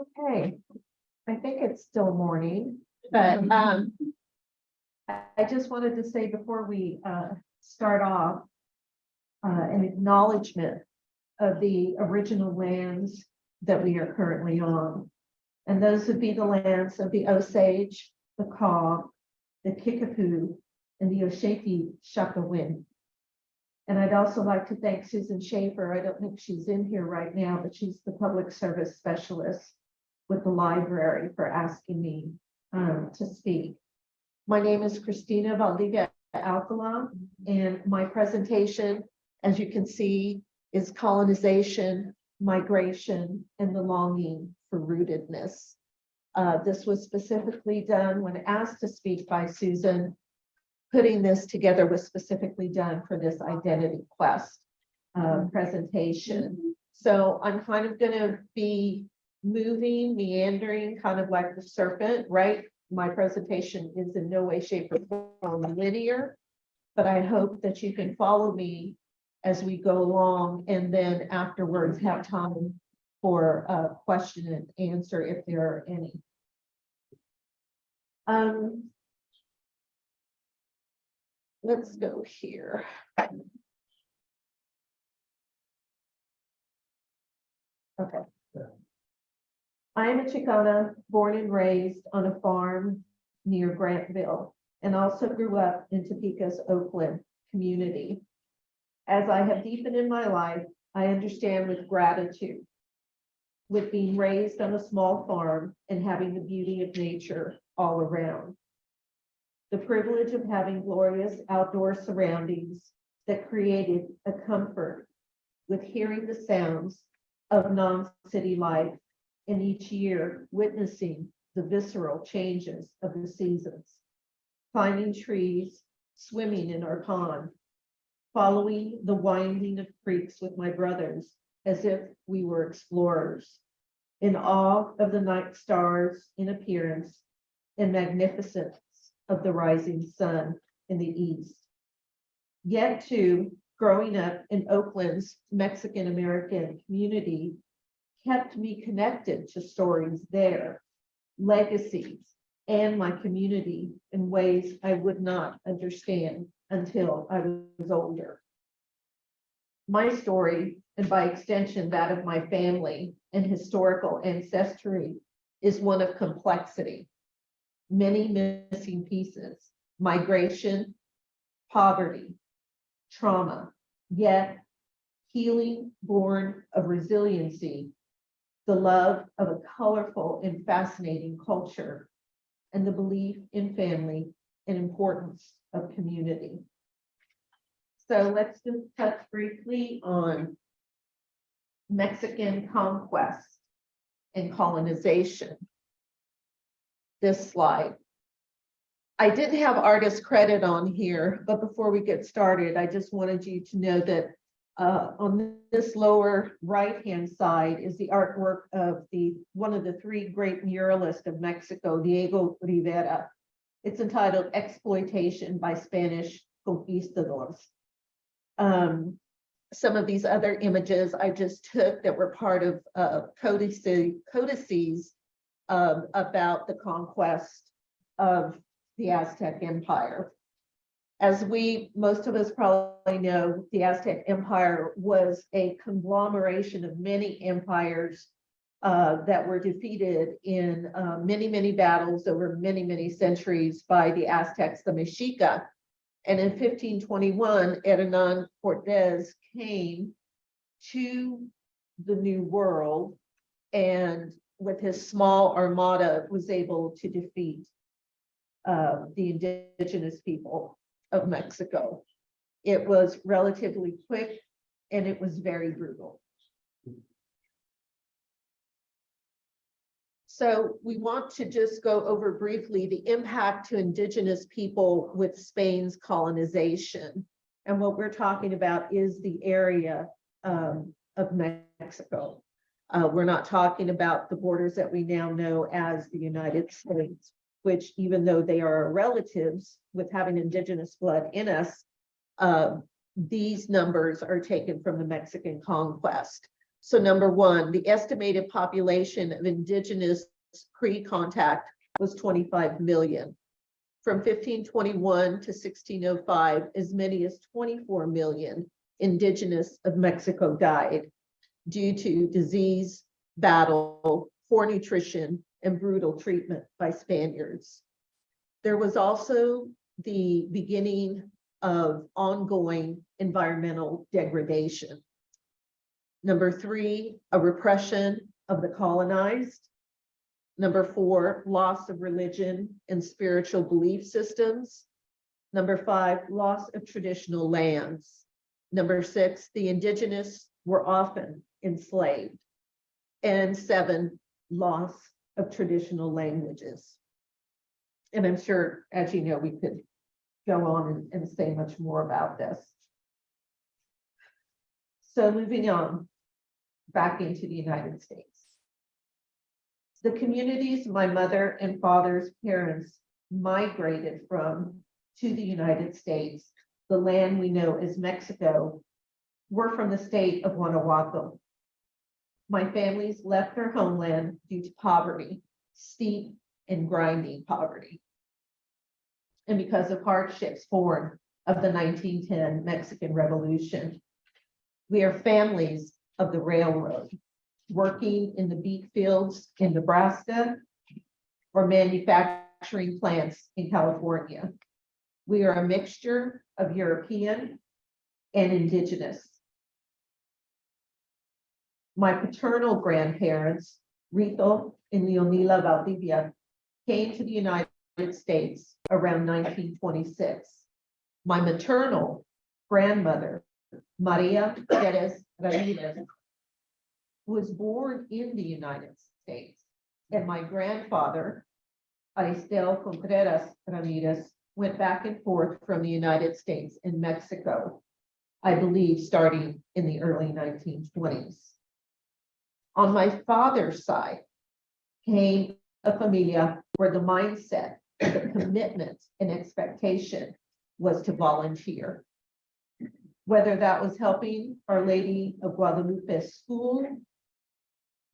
Okay, I think it's still morning, but um. I I just wanted to say before we uh start off. Uh, an acknowledgement of the original lands that we are currently on. And those would be the lands of the Osage, the Kaw, the Kickapoo, and the Oceti Sakowin. And I'd also like to thank Susan Schaefer. I don't think she's in here right now, but she's the public service specialist with the library for asking me um, to speak. My name is Christina Valdivia Alcala, and my presentation, as you can see, is colonization, migration, and the longing for rootedness. Uh, this was specifically done when asked to speak by Susan. Putting this together was specifically done for this identity quest uh, presentation. So I'm kind of gonna be moving, meandering, kind of like the serpent, right? My presentation is in no way, shape, or form linear. But I hope that you can follow me as we go along and then afterwards have time for a question and answer if there are any. Um. Let's go here. Okay. I am a Chicana, born and raised on a farm near Grantville, and also grew up in Topeka's Oakland community. As I have deepened in my life, I understand with gratitude with being raised on a small farm and having the beauty of nature all around. The privilege of having glorious outdoor surroundings that created a comfort with hearing the sounds of non-city life and each year witnessing the visceral changes of the seasons. Climbing trees, swimming in our pond, following the winding of creeks with my brothers as if we were explorers. In awe of the night stars in appearance and magnificence of the rising sun in the east. Yet too, growing up in Oakland's Mexican-American community kept me connected to stories there, legacies, and my community in ways I would not understand until I was older. My story, and by extension that of my family and historical ancestry, is one of complexity. Many missing pieces, migration, poverty, trauma, yet healing born of resiliency, the love of a colorful and fascinating culture, and the belief in family and importance of community. So let's just touch briefly on Mexican conquest and colonization. This slide. I didn't have artist credit on here, but before we get started, I just wanted you to know that uh, on this lower right-hand side is the artwork of the, one of the three great muralists of Mexico, Diego Rivera. It's entitled Exploitation by Spanish Conquistadors. Um, some of these other images I just took that were part of uh, codices, codices um, about the conquest of the Aztec Empire. As we, most of us probably know, the Aztec Empire was a conglomeration of many empires uh, that were defeated in uh, many, many battles over many, many centuries by the Aztecs, the Mexica. And in 1521, Hernan Cortez came to the New World and with his small armada was able to defeat uh, the indigenous people of Mexico. It was relatively quick and it was very brutal. So we want to just go over briefly the impact to indigenous people with Spain's colonization. And what we're talking about is the area um, of Mexico. Uh, we're not talking about the borders that we now know as the United States, which even though they are our relatives with having indigenous blood in us, uh, these numbers are taken from the Mexican conquest. So number one, the estimated population of indigenous pre-contact was twenty-five million. From fifteen twenty-one to sixteen oh five, as many as twenty-four million indigenous of Mexico died due to disease, battle, poor nutrition, and brutal treatment by Spaniards. There was also the beginning of ongoing environmental degradation. Number three, a repression of the colonized. Number four, loss of religion and spiritual belief systems. Number five, loss of traditional lands. Number six, the indigenous were often enslaved. And seven, loss of traditional languages. And I'm sure, as you know, we could go on and, and say much more about this. So moving on, back into the United States. The communities my mother and father's parents migrated from to the United States, the land we know as Mexico, were from the state of Guanajuato. My families left their homeland due to poverty, steep and grinding poverty. And because of hardships born of the nineteen ten Mexican Revolution. We are families of the railroad, working in the beet fields in Nebraska or manufacturing plants in California. We are a mixture of European and indigenous. My paternal grandparents, Rito and Leonila Valdivia, came to the United States around nineteen twenty-six. My maternal grandmother, Maria Perez Ramirez, was born in the United States, and my grandfather, Aristel Contreras Ramirez, went back and forth from the United States and Mexico, I believe, starting in the early nineteen twenties. On my father's side came a familia where the mindset, the commitment and expectation was to volunteer. Whether that was helping Our Lady of Guadalupe School,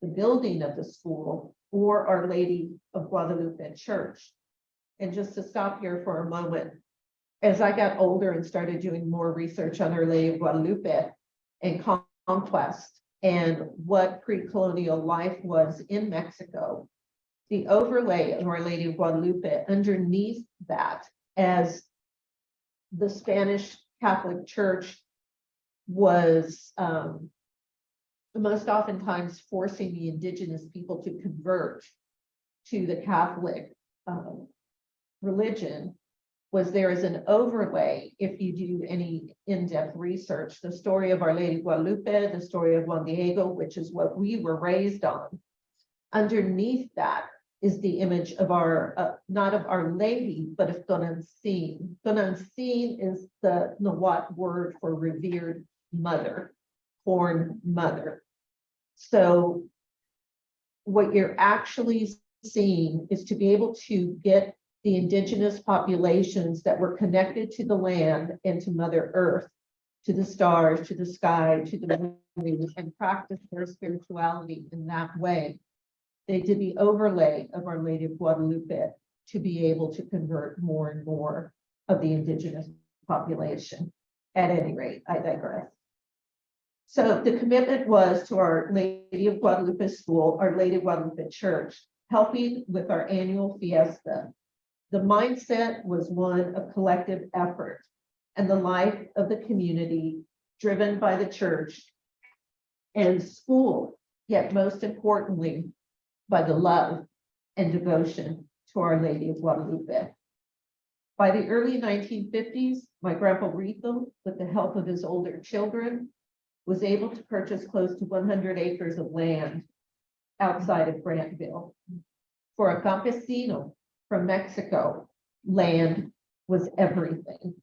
the building of the school, or Our Lady of Guadalupe Church. And just to stop here for a moment, as I got older and started doing more research on Our Lady of Guadalupe and conquest and what pre-colonial life was in Mexico, the overlay of Our Lady of Guadalupe underneath that as the Spanish Catholic Church was um, most oftentimes forcing the indigenous people to convert to the Catholic um, religion was there is an overlay, if you do any in-depth research, the story of Our Lady Guadalupe, the story of Juan Diego, which is what we were raised on. Underneath that is the image of our, uh, not of Our Lady, but of Tonantzin. Tonantzin is the Nahuatl word for revered mother, born mother. So what you're actually seeing is to be able to get the indigenous populations that were connected to the land and to Mother Earth, to the stars, to the sky, to the moon, and practice their spirituality in that way. They did the overlay of Our Lady of Guadalupe to be able to convert more and more of the indigenous population. At any rate, I digress. So the commitment was to Our Lady of Guadalupe School, Our Lady of Guadalupe Church, helping with our annual fiesta. The mindset was one of collective effort and the life of the community driven by the church and school, yet most importantly, by the love and devotion to Our Lady of Guadalupe. By the early nineteen fifties, my grandpa Rito, with the help of his older children, was able to purchase close to one hundred acres of land outside of Grantville. For a campesino from Mexico, land was everything.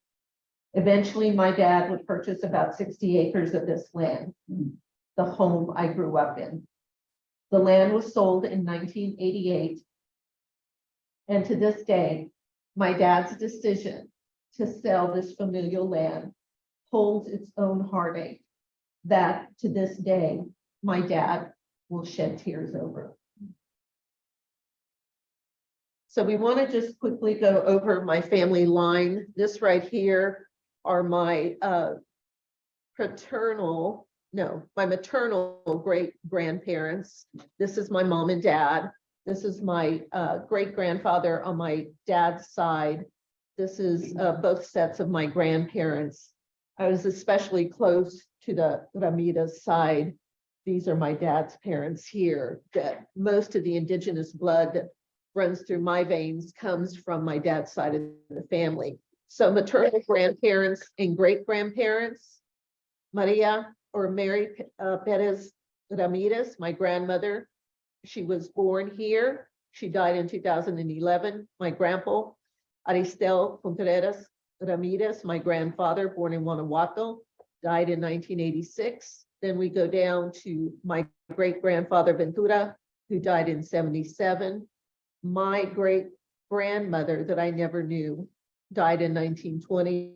Eventually, my dad would purchase about sixty acres of this land, the home I grew up in. The land was sold in nineteen eighty-eight. And to this day, my dad's decision to sell this familial land holds its own heartache that to this day my dad will shed tears over. So we want to just quickly go over my family line. This right here are my uh paternal, no, my maternal great grandparents. This is my mom and dad. This is my uh great grandfather on my dad's side. This is uh both sets of my grandparents. I was especially close to the Ramirez side. These are my dad's parents here, that most of the indigenous blood runs through my veins comes from my dad's side of the family. So maternal grandparents and great grandparents. Maria or Mary uh, Perez Ramirez, my grandmother. She was born here. She died in two thousand and eleven. My grandpa, Aristel Contreras Ramirez, my grandfather, born in Guanajuato, died in nineteen eighty-six. Then we go down to my great grandfather Ventura, who died in seventy-seven. My great grandmother that I never knew died in nineteen twenty.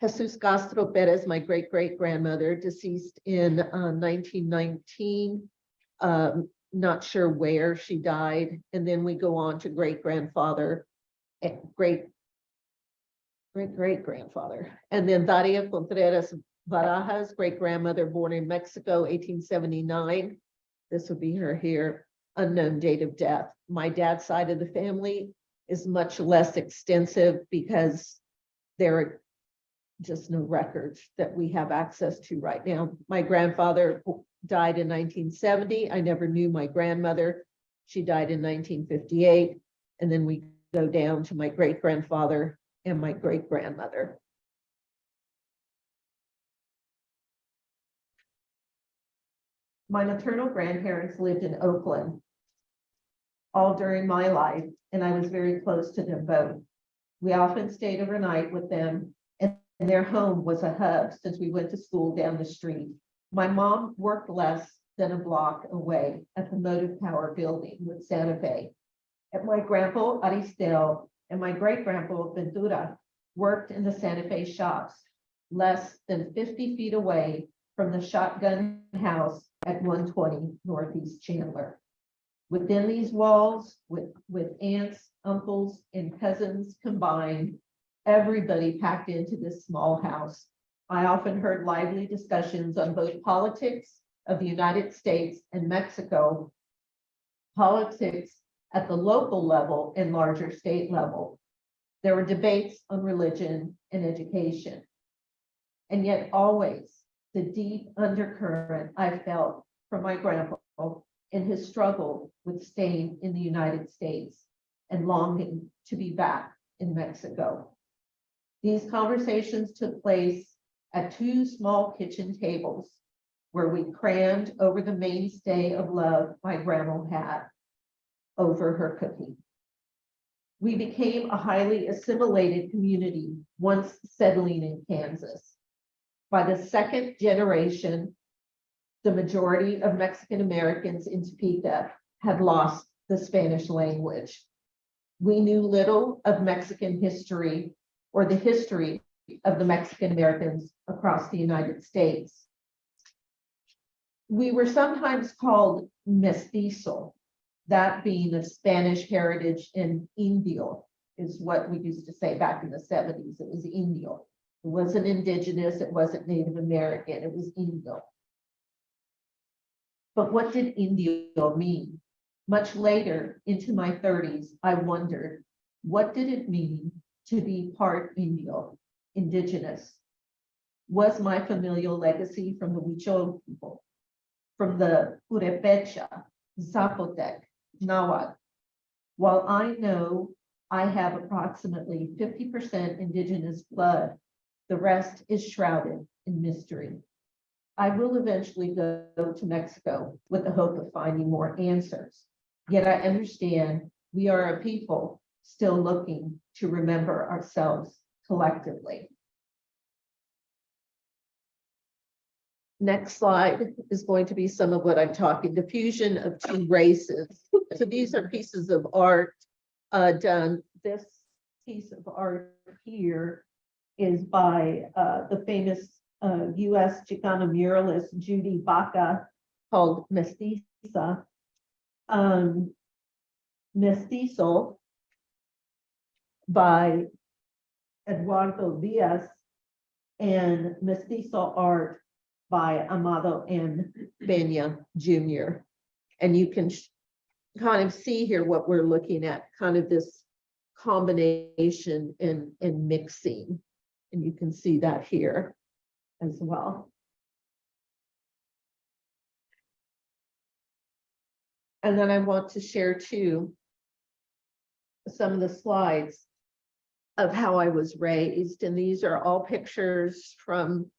Jesus Castro Perez, my great great grandmother, deceased in uh, nineteen nineteen. Um, not sure where she died. And then we go on to great grandfather, eh, great great great grandfather. And then Daria Contreras Barajas, great grandmother, born in Mexico, eighteen seventy-nine. This would be her here, unknown date of death. My dad's side of the family is much less extensive because there are just no records that we have access to right now. My grandfather died in nineteen seventy. I never knew my grandmother. She died in nineteen fifty-eight. And then we go down to my great grandfather and my great grandmother. My maternal grandparents lived in Oakland all during my life, and I was very close to them both. We often stayed overnight with them, and their home was a hub since we went to school down the street. My mom worked less than a block away at the Motive Power Building with Santa Fe. And my grandpa Aristel and my great grandpa Ventura worked in the Santa Fe shops, less than fifty feet away from the shotgun house at one twenty Northeast Chandler. Within these walls, with, with aunts, uncles, and cousins combined, everybody packed into this small house. I often heard lively discussions on both politics of the United States and Mexico, politics at the local level and larger state level. There were debates on religion and education. And yet always the deep undercurrent I felt from my grandpa in his struggle with staying in the United States and longing to be back in Mexico. These conversations took place at two small kitchen tables where we crammed over the mainstay of love my grandma had over her cooking. We became a highly assimilated community once settling in Kansas. By the second generation, the majority of Mexican Americans in Topeka had lost the Spanish language. We knew little of Mexican history or the history of the Mexican Americans across the United States. We were sometimes called mestizo, that being of Spanish heritage and Indio is what we used to say back in the seventies. It was Indio. It wasn't indigenous, it wasn't Native American, it was Indio. But what did Indio mean? Much later, into my thirties, I wondered, what did it mean to be part Indio, indigenous? Was my familial legacy from the Huichol people, from the Purepecha, Zapotec, Nahuatl? While I know I have approximately fifty percent indigenous blood, the rest is shrouded in mystery. I will eventually go to Mexico with the hope of finding more answers. Yet I understand we are a people still looking to remember ourselves collectively. Next slide is going to be some of what I'm talking, diffusion of two races. So these are pieces of art uh, done. This piece of art here is by uh, the famous uh, US Chicana muralist Judy Baca. called Mestiza. Um, Mestizo by Eduardo Diaz and Mestizo art by Amado M. Peña Jr. And you can kind of see here what we're looking at, kind of this combination and, and mixing. And you can see that here as well. And then I want to share too some of the slides of how I was raised, and these are all pictures from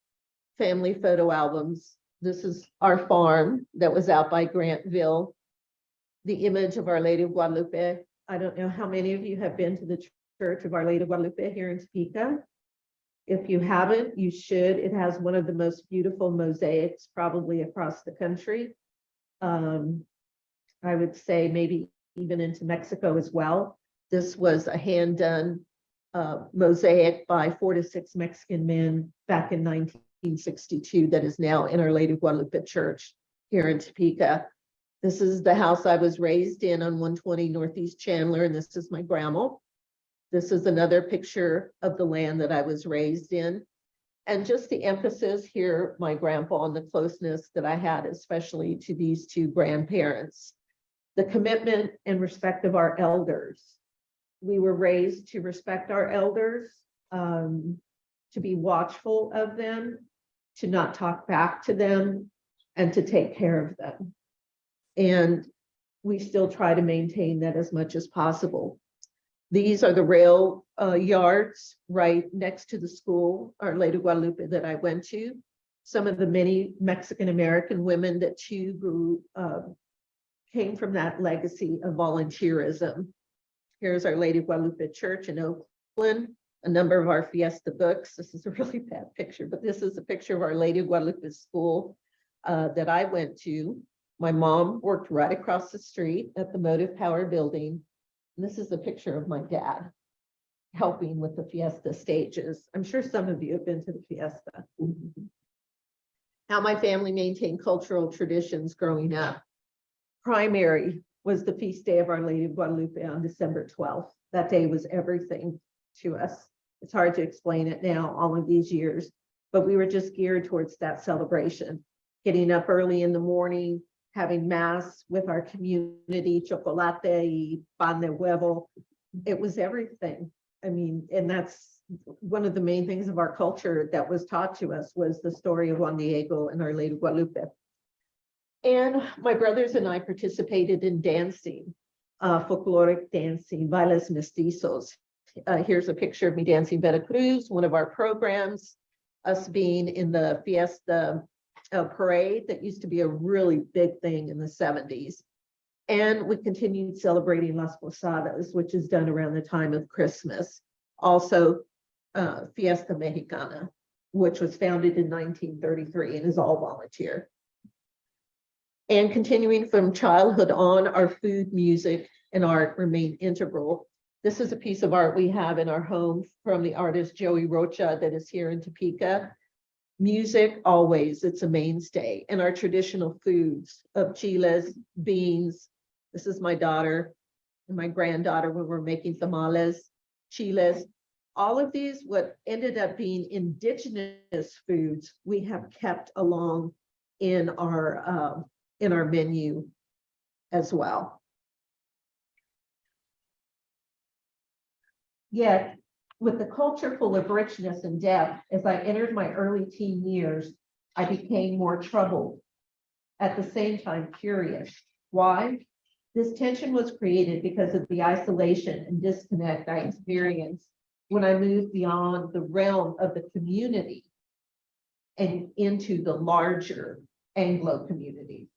family photo albums. This is our farm that was out by Grantville. The image of Our Lady of Guadalupe. I don't know how many of you have been to the Church of Our Lady of Guadalupe here in Topeka. If you haven't, you should. It has one of the most beautiful mosaics probably across the country. Um, I would say maybe even into Mexico as well. This was a hand done uh, mosaic by four to six Mexican men back in nineteen sixty-two that is now in Our Lady of Guadalupe Church here in Topeka. This is the house I was raised in on one twenty Northeast Chandler, and this is my grandma. This is another picture of the land that I was raised in. And just the emphasis here, my grandpa, on the closeness that I had, especially to these two grandparents. The commitment and respect of our elders. We were raised to respect our elders, um, to be watchful of them, to not talk back to them, and to take care of them. And we still try to maintain that as much as possible. These are the rail uh, yards right next to the school, Our Lady Guadalupe that I went to. Some of the many Mexican-American women that too grew, uh, came from that legacy of volunteerism. Here's Our Lady Guadalupe Church in Oakland, a number of our Fiesta books. This is a really bad picture, but this is a picture of Our Lady Guadalupe School uh, that I went to. My mom worked right across the street at the Motive Power Building. This is a picture of my dad helping with the Fiesta stages. I'm sure some of you have been to the Fiesta. How my family maintained cultural traditions growing up. Primary was the feast day of Our Lady of Guadalupe on December twelfth. That day was everything to us. It's hard to explain it now, all of these years, but we were just geared towards that celebration. Getting up early in the morning, having mass with our community, chocolate, y pan de huevo. It was everything. I mean, and that's one of the main things of our culture that was taught to us was the story of Juan Diego and Our Lady Guadalupe. And my brothers and I participated in dancing, uh, folkloric dancing, bailes mestizos. Uh, here's a picture of me dancing Veracruz, one of our programs, us being in the fiesta uh, parade that used to be a really big thing in the seventies. And we continued celebrating Las Posadas, which is done around the time of Christmas. Also, uh, Fiesta Mexicana, which was founded in nineteen thirty-three and is all volunteer. And continuing from childhood on, our food, music, and art remain integral. This is a piece of art we have in our home from the artist Joey Rocha that is here in Topeka. Music, always, it's a mainstay, and our traditional foods of chiles, beans. This is my daughter and my granddaughter when we're making tamales, chiles. All of these, what ended up being indigenous foods, we have kept along in our, uh, in our menu as well. Yet, with the culture full of richness and depth, as I entered my early teen years, I became more troubled. At the same time, curious. Why? This tension was created because of the isolation and disconnect I experienced when I moved beyond the realm of the community and into the larger Anglo community.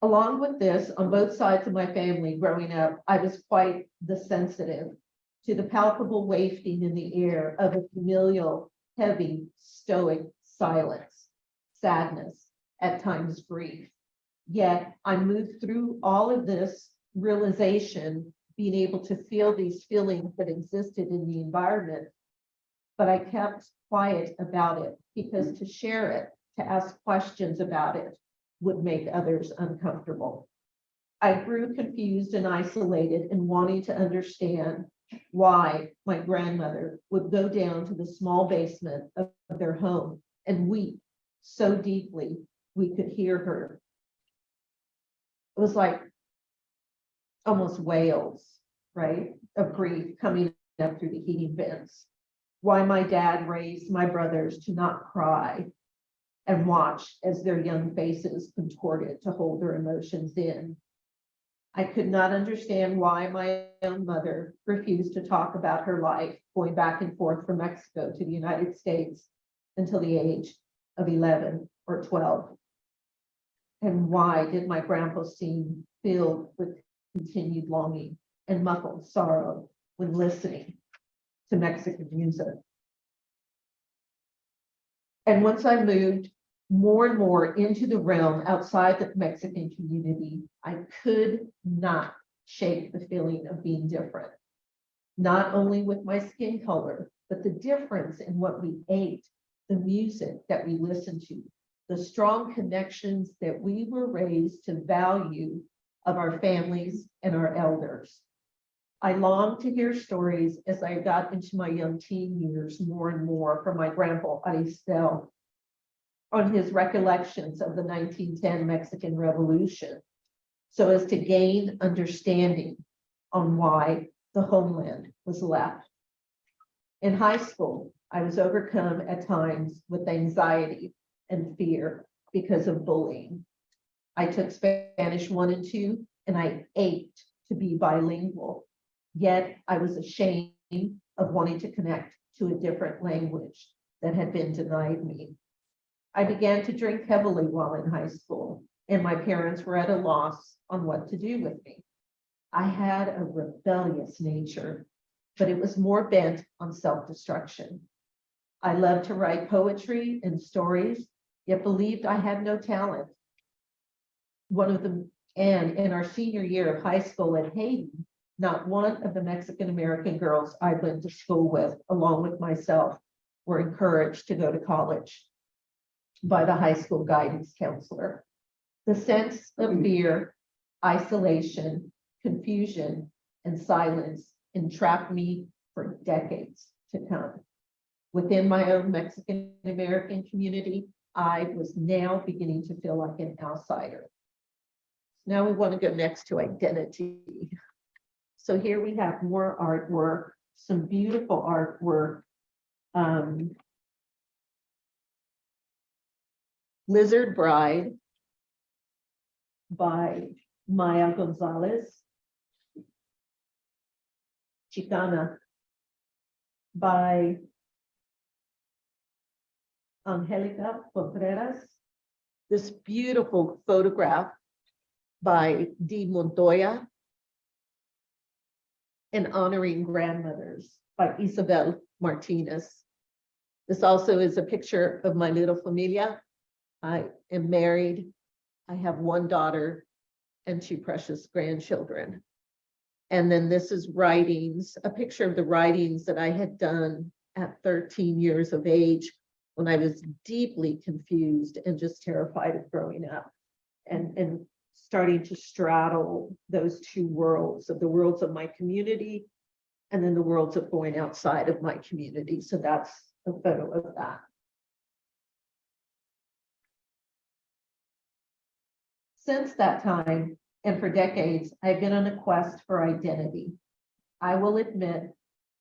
Along with this, on both sides of my family growing up, I was quite the sensitive to the palpable wafting in the air of a familial, heavy, stoic silence, sadness, at times grief. Yet I moved through all of this realization, being able to feel these feelings that existed in the environment. But I kept quiet about it because to share it, to ask questions about it, would make others uncomfortable. I grew confused and isolated and wanting to understand why my grandmother would go down to the small basement of of their home and weep so deeply we could hear her. It was like almost wails, right, of grief coming up through the heating vents. Why my dad raised my brothers to not cry and watch as their young faces contorted to hold their emotions in. I could not understand why my own mother refused to talk about her life going back and forth from Mexico to the United States until the age of eleven or twelve. And why did my grandpa seem filled with continued longing and muffled sorrow when listening to Mexican music? And once I moved more and more into the realm outside the Mexican community, I could not shake the feeling of being different. Not only with my skin color, but the difference in what we ate, the music that we listened to, the strong connections that we were raised to value of our families and our elders. I longed to hear stories as I got into my young teen years more and more from my grandpa Aristel on his recollections of the nineteen ten Mexican Revolution so as to gain understanding on why the homeland was left. In high school, I was overcome at times with anxiety and fear because of bullying. I took Spanish one and two, and I ached to be bilingual. Yet I was ashamed of wanting to connect to a different language that had been denied me. I began to drink heavily while in high school, and my parents were at a loss on what to do with me. I had a rebellious nature, but it was more bent on self-destruction. I loved to write poetry and stories, yet believed I had no talent. One of the and in our senior year of high school at Hayden, not one of the Mexican-American girls I went to school with, along with myself, were encouraged to go to college by the high school guidance counselor. The sense of fear, isolation, confusion, and silence entrapped me for decades to come. Within my own Mexican-American community, I was now beginning to feel like an outsider. Now we want to go next to identity. So here we have more artwork, some beautiful artwork. Um, Lizard Bride by Maya Gonzalez. Chicana by Angelica Contreras. This beautiful photograph by Dee Montoya. And honoring grandmothers by Isabel Martinez. This also is a picture of my little familia. I am married. I have one daughter and two precious grandchildren. And then this is writings, a picture of the writings that I had done at thirteen years of age when I was deeply confused and just terrified of growing up and, and starting to straddle those two worlds of the worlds of my community and then the worlds of going outside of my community. So that's a photo of that. Since that time, and for decades, I've been on a quest for identity. I will admit,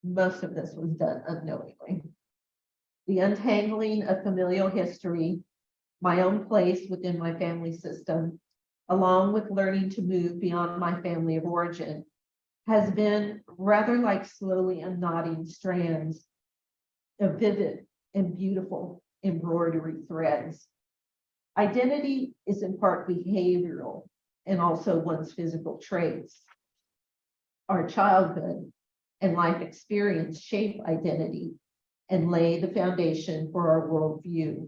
most of this was done unknowingly. The untangling of familial history, my own place within my family system, along with learning to move beyond my family of origin, has been rather like slowly unknotting strands of vivid and beautiful embroidery threads. Identity is in part behavioral and also one's physical traits. Our childhood and life experience shape identity and lay the foundation for our worldview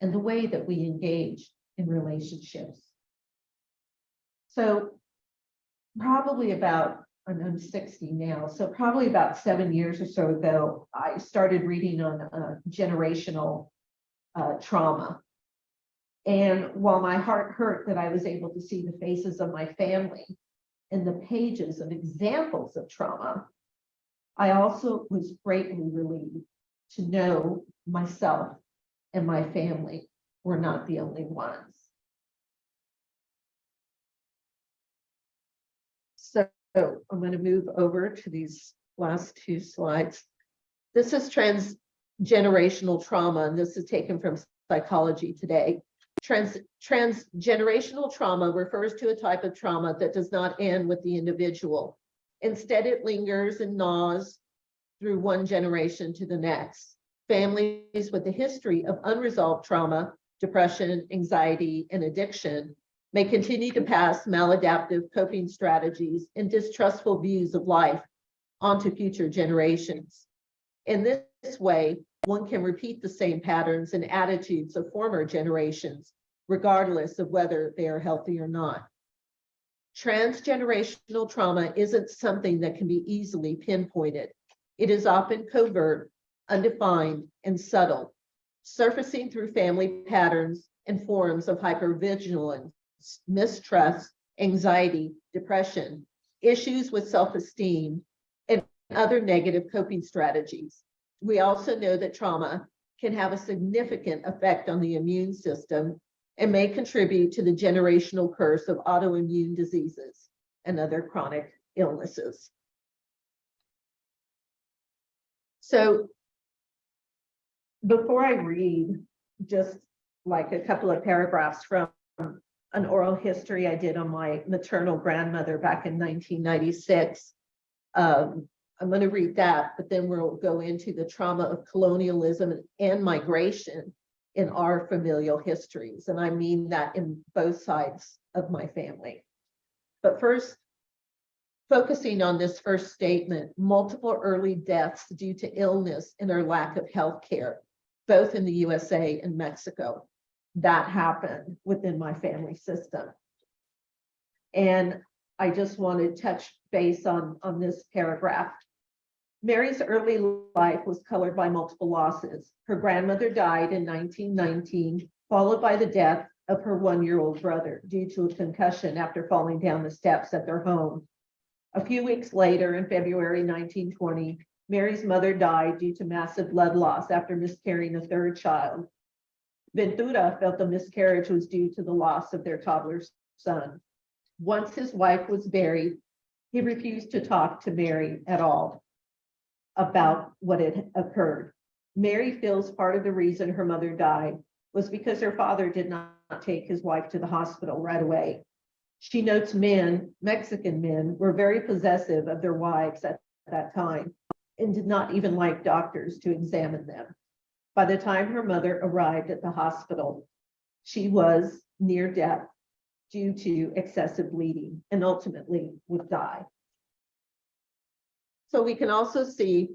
and the way that we engage in relationships. So probably about, I'm I'm sixty now, so probably about seven years or so ago, I started reading on uh, generational uh, trauma And while my heart hurt that I was able to see the faces of my family in the pages of examples of trauma, I also was greatly relieved to know myself and my family were not the only ones. So I'm going to move over to these last two slides. This is transgenerational trauma, and this is taken from Psychology Today. Trans, transgenerational trauma refers to a type of trauma that does not end with the individual. Instead, it lingers and gnaws through one generation to the next. Families with a history of unresolved trauma, depression, anxiety, and addiction may continue to pass maladaptive coping strategies and distrustful views of life onto future generations. In this way, one can repeat the same patterns and attitudes of former generations, regardless of whether they are healthy or not. Transgenerational trauma isn't something that can be easily pinpointed. It is often covert, undefined, and subtle, surfacing through family patterns and forms of hypervigilance, mistrust, anxiety, depression, issues with self-esteem, and other negative coping strategies. We also know that trauma can have a significant effect on the immune system and may contribute to the generational curse of autoimmune diseases and other chronic illnesses. So before I read just like a couple of paragraphs from an oral history I did on my maternal grandmother back in 1996, um, I'm going to read that, but then we'll go into the trauma of colonialism and migration in our familial histories. And I mean that in both sides of my family. But first, focusing on this first statement, multiple early deaths due to illness and or lack of health care, both in the USA and Mexico. That happened within my family system. And I just want to touch base on, on this paragraph. Mary's early life was colored by multiple losses. Her grandmother died in 1919, followed by the death of her one-year-old brother due to a concussion after falling down the steps at their home. A few weeks later, in February 1920, Mary's mother died due to massive blood loss after miscarrying a third child. Ventura felt the miscarriage was due to the loss of their toddler son. Once his wife was buried, he refused to talk to Mary at all about what had occurred. Mary feels part of the reason her mother died was because her father did not take his wife to the hospital right away. She notes men, Mexican men, were very possessive of their wives at that time and did not even like doctors to examine them. By the time her mother arrived at the hospital, she was near death due to excessive bleeding and ultimately would die. So we can also see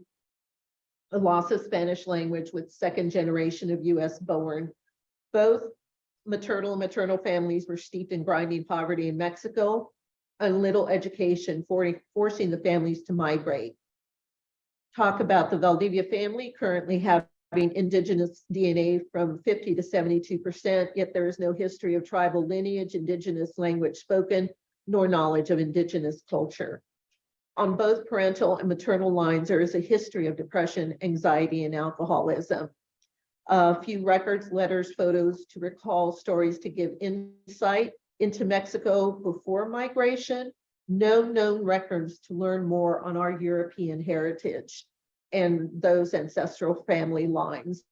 the loss of Spanish language with second generation of US born. Both maternal and maternal families were steeped in grinding poverty in Mexico and little education for, forcing the families to migrate. Talk about the Valdivia family currently having indigenous DNA from 50 to 72%, yet there is no history of tribal lineage, indigenous language spoken, nor knowledge of indigenous culture on both parental and maternal lines, there is a history of depression, anxiety, and alcoholism. A few records, letters, photos to recall stories to give insight into Mexico before migration, no known records to learn more on our European heritage and those ancestral family lines.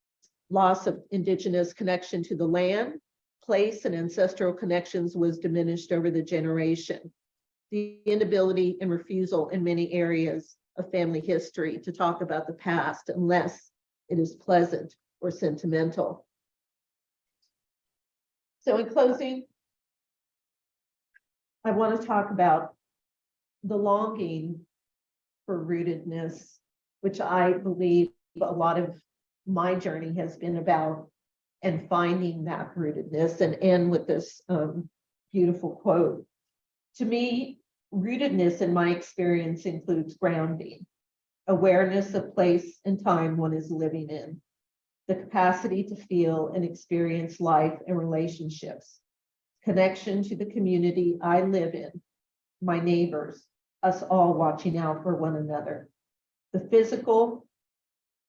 Loss of indigenous connection to the land, place, and ancestral connections was diminished over the generation the inability and refusal in many areas of family history to talk about the past unless it is pleasant or sentimental. So in closing, I want to talk about the longing for rootedness, which I believe a lot of my journey has been about and finding that rootedness and end with this um, beautiful quote. To me, rootedness in my experience includes grounding, awareness of place and time one is living in, the capacity to feel and experience life and relationships, connection to the community I live in, my neighbors, us all watching out for one another. The physical,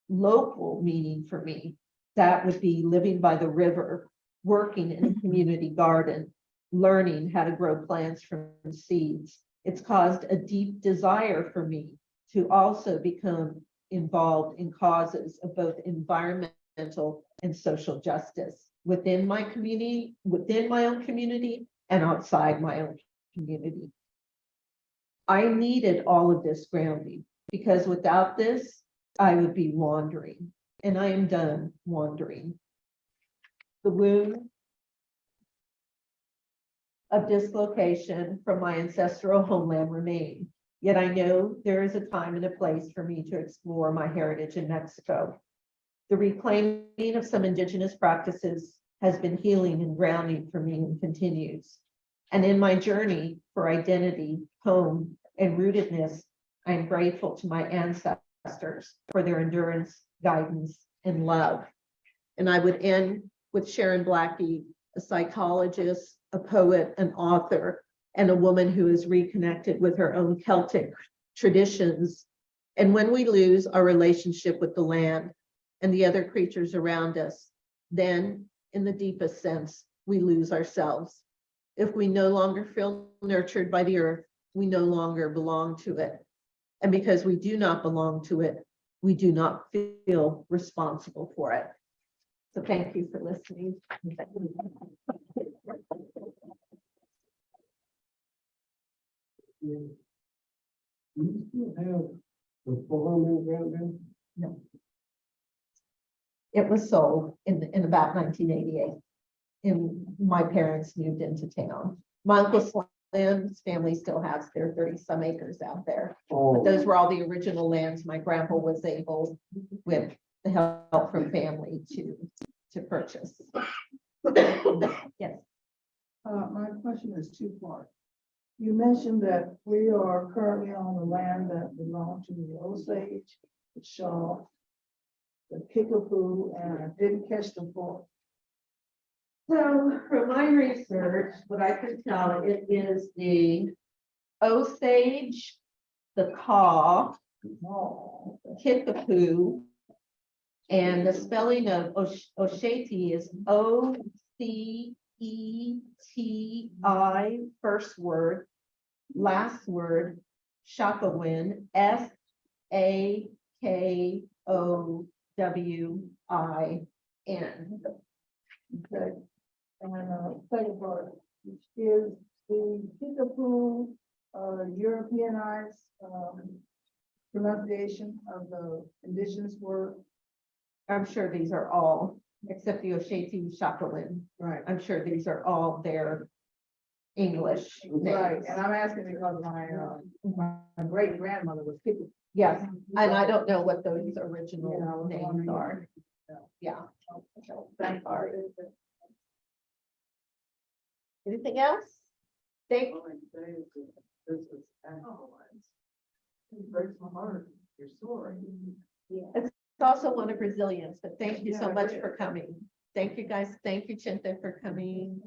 local meaning for me, that would be living by the river, working in a mm-hmm. community garden, learning how to grow plants from seeds. It's caused a deep desire for me to also become involved in causes of both environmental and social justice within my community, within my own community and outside my own community. I needed all of this grounding because without this, I would be wandering and I am done wandering. The wound of dislocation from my ancestral homeland remain. Yet I know there is a time and a place for me to explore my heritage in Mexico. The reclaiming of some indigenous practices has been healing and grounding for me and continues. And in my journey for identity, home, and rootedness, I am grateful to my ancestors for their endurance, guidance, and love. And I would end with Sharon Blackie, a psychologist, a poet, an author, and a woman who is reconnected with her own Celtic traditions. And when we lose our relationship with the land and the other creatures around us, then in the deepest sense, we lose ourselves. If we no longer feel nurtured by the earth, we no longer belong to it. And because we do not belong to it, we do not feel responsible for it. So thank you for listening. Do you still have the farm in Granville? It was sold in, in about nineteen eighty-eight. And my parents moved into town. My uncle Slim's family still has their thirty-some acres out there. But Oh, those were all the original lands my grandpa was able, with the help from family to, to purchase. Yes, Uh, my question is two part. You mentioned that we are currently on the land that belonged to the Osage, the Shaw, the Kickapoo, and I didn't catch the fourth. so from my research, what I can tell, it is the Osage, the Kaw, Oh, Kickapoo. And the spelling of Osh- Oceti is O C E T I, first word. Last word, Sakowin, S A K O W I N. okay. And, uh, second part, which is the Kickapoo, uh, Europeanized, um, pronunciation of the indigenous word? I'm sure these are all, except the Oceti Sakowin. Right. I'm sure these are all their English Right, names. and I'm asking because my, uh, my great grandmother was Kickapoo. Yes, and I don't know what those Yeah, I original was names wondering. are. Yeah. Thank Sorry. you. Anything else? Thank, This is analyzed. It breaks my heart, your story. it's also one of resilience, but thank you so much for coming. Thank you, guys. Thank you, Chinta, for coming.